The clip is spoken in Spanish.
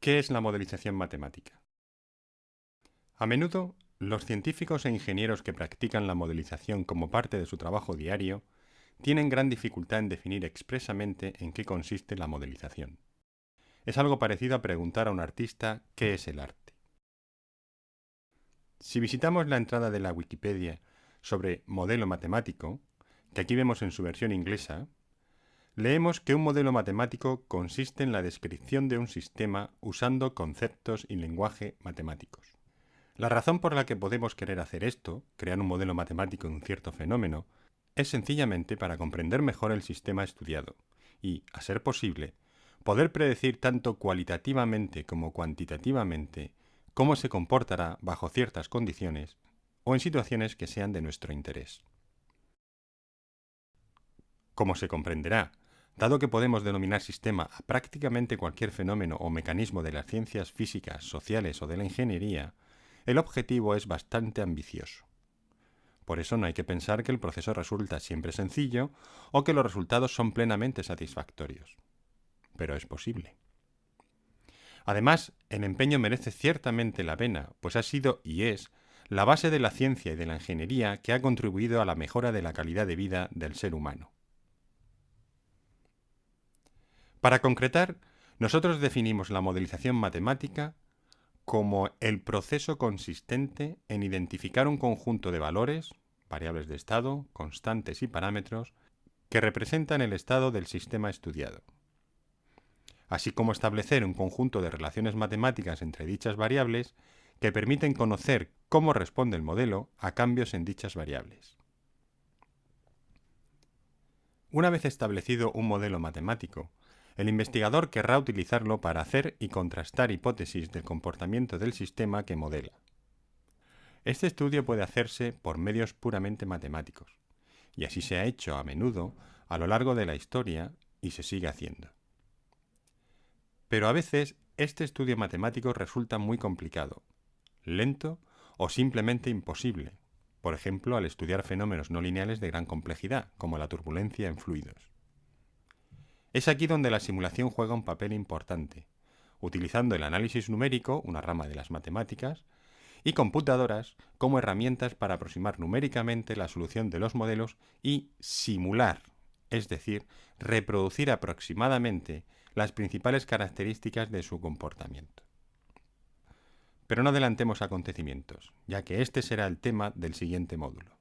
¿Qué es la modelización matemática? A menudo, los científicos e ingenieros que practican la modelización como parte de su trabajo diario tienen gran dificultad en definir expresamente en qué consiste la modelización. Es algo parecido a preguntar a un artista qué es el arte. Si visitamos la entrada de la Wikipedia sobre modelo matemático, que aquí vemos en su versión inglesa, leemos que un modelo matemático consiste en la descripción de un sistema usando conceptos y lenguaje matemáticos. La razón por la que podemos querer hacer esto, crear un modelo matemático de un cierto fenómeno, es sencillamente para comprender mejor el sistema estudiado y, a ser posible, poder predecir tanto cualitativamente como cuantitativamente cómo se comportará bajo ciertas condiciones o en situaciones que sean de nuestro interés. Como se comprenderá, dado que podemos denominar sistema a prácticamente cualquier fenómeno o mecanismo de las ciencias físicas, sociales o de la ingeniería, el objetivo es bastante ambicioso. Por eso no hay que pensar que el proceso resulta siempre sencillo o que los resultados son plenamente satisfactorios. Pero es posible. Además, el empeño merece ciertamente la pena, pues ha sido y es la base de la ciencia y de la ingeniería que ha contribuido a la mejora de la calidad de vida del ser humano. Para concretar, nosotros definimos la modelización matemática como el proceso consistente en identificar un conjunto de valores, variables de estado, constantes y parámetros, que representan el estado del sistema estudiado, así como establecer un conjunto de relaciones matemáticas entre dichas variables que permiten conocer cómo responde el modelo a cambios en dichas variables. Una vez establecido un modelo matemático, el investigador querrá utilizarlo para hacer y contrastar hipótesis del comportamiento del sistema que modela. Este estudio puede hacerse por medios puramente matemáticos, y así se ha hecho a menudo a lo largo de la historia y se sigue haciendo. Pero a veces este estudio matemático resulta muy complicado, lento o simplemente imposible, por ejemplo al estudiar fenómenos no lineales de gran complejidad, como la turbulencia en fluidos. Es aquí donde la simulación juega un papel importante, utilizando el análisis numérico, una rama de las matemáticas, y computadoras como herramientas para aproximar numéricamente la solución de los modelos y simular, es decir, reproducir aproximadamente las principales características de su comportamiento. Pero no adelantemos acontecimientos, ya que este será el tema del siguiente módulo.